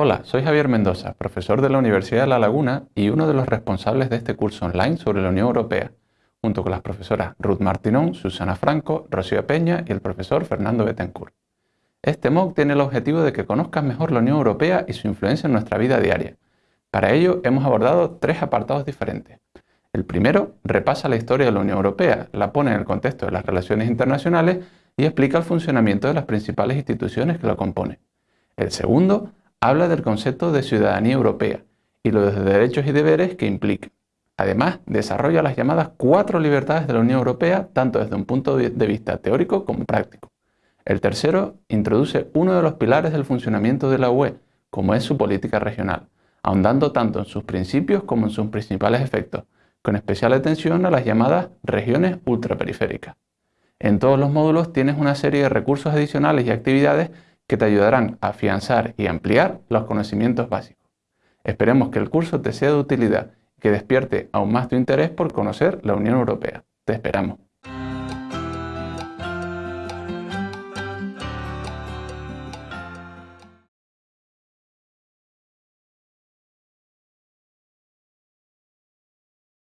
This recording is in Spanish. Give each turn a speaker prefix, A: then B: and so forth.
A: Hola, soy Javier Mendoza, profesor de la Universidad de La Laguna y uno de los responsables de este curso online sobre la Unión Europea, junto con las profesoras Ruth Martinón, Susana Franco, Rocío Peña y el profesor Fernando Betancourt. Este MOOC tiene el objetivo de que conozcas mejor la Unión Europea y su influencia en nuestra vida diaria. Para ello hemos abordado tres apartados diferentes. El primero repasa la historia de la Unión Europea, la pone en el contexto de las relaciones internacionales y explica el funcionamiento de las principales instituciones que la componen. El segundo habla del concepto de ciudadanía europea y los derechos y deberes que implica. Además, desarrolla las llamadas cuatro libertades de la Unión Europea, tanto desde un punto de vista teórico como práctico. El tercero introduce uno de los pilares del funcionamiento de la UE, como es su política regional, ahondando tanto en sus principios como en sus principales efectos, con especial atención a las llamadas regiones ultraperiféricas. En todos los módulos tienes una serie de recursos adicionales y actividades que te ayudarán a afianzar y ampliar los conocimientos básicos. Esperemos que el curso te sea de utilidad y que despierte aún más tu interés por conocer la Unión Europea. Te esperamos.